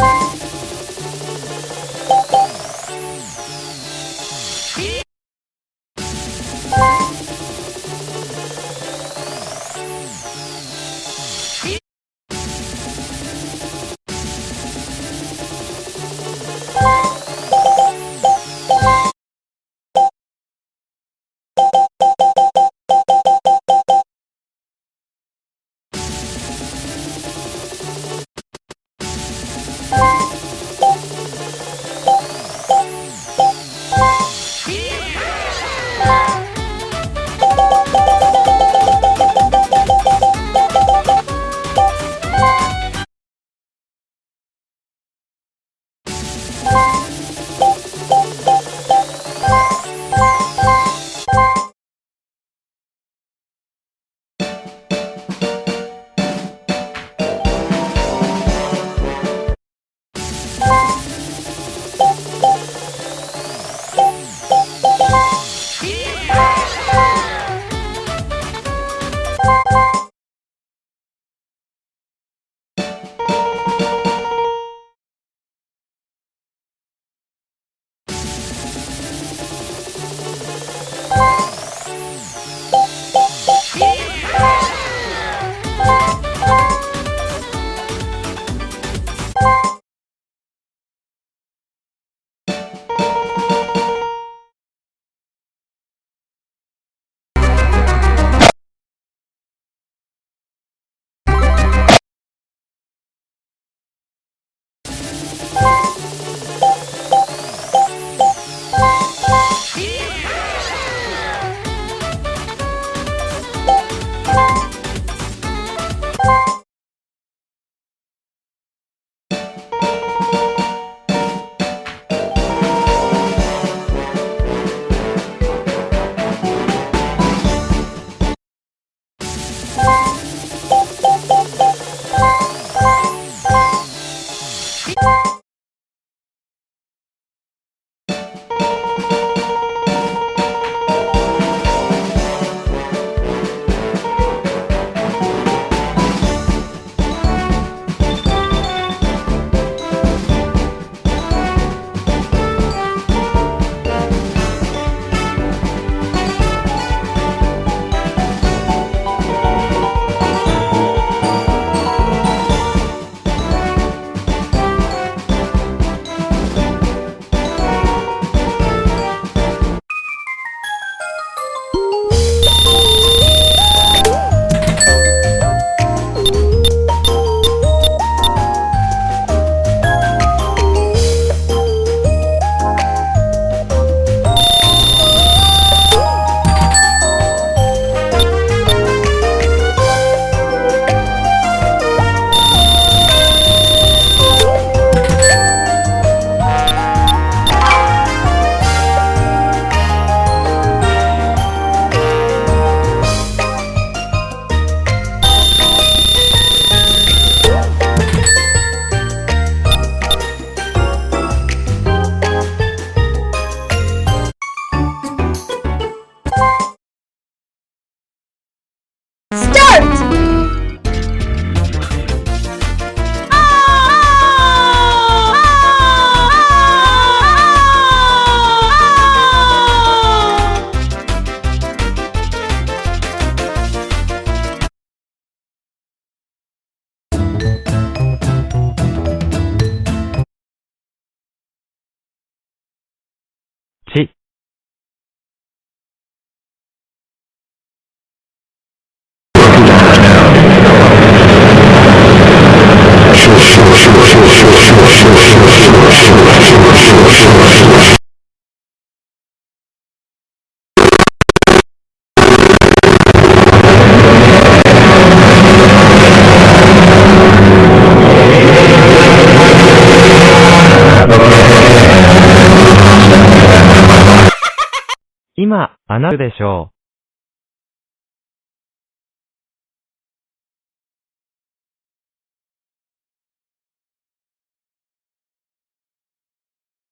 Bye. heart! 今、あなるでしょう。